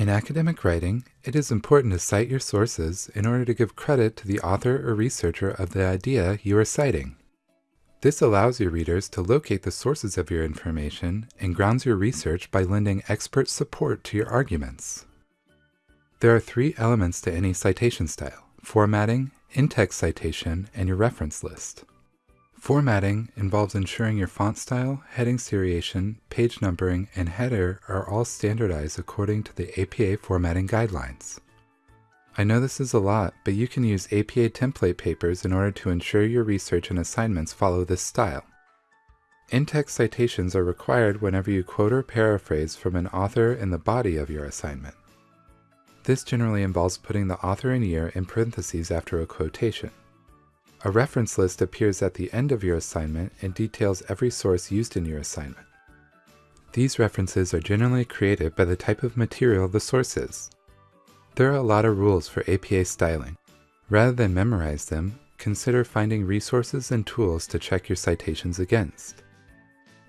In academic writing, it is important to cite your sources in order to give credit to the author or researcher of the idea you are citing. This allows your readers to locate the sources of your information and grounds your research by lending expert support to your arguments. There are three elements to any citation style formatting, in text citation, and your reference list. Formatting involves ensuring your font style, heading seriation, page numbering, and header are all standardized according to the APA formatting guidelines. I know this is a lot, but you can use APA template papers in order to ensure your research and assignments follow this style. In-text citations are required whenever you quote or paraphrase from an author in the body of your assignment. This generally involves putting the author and year in parentheses after a quotation. A reference list appears at the end of your assignment and details every source used in your assignment. These references are generally created by the type of material the source is. There are a lot of rules for APA styling. Rather than memorize them, consider finding resources and tools to check your citations against.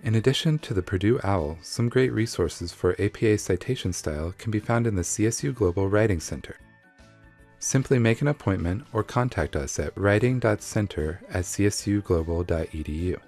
In addition to the Purdue OWL, some great resources for APA citation style can be found in the CSU Global Writing Center. Simply make an appointment or contact us at writing.center at csuglobal.edu.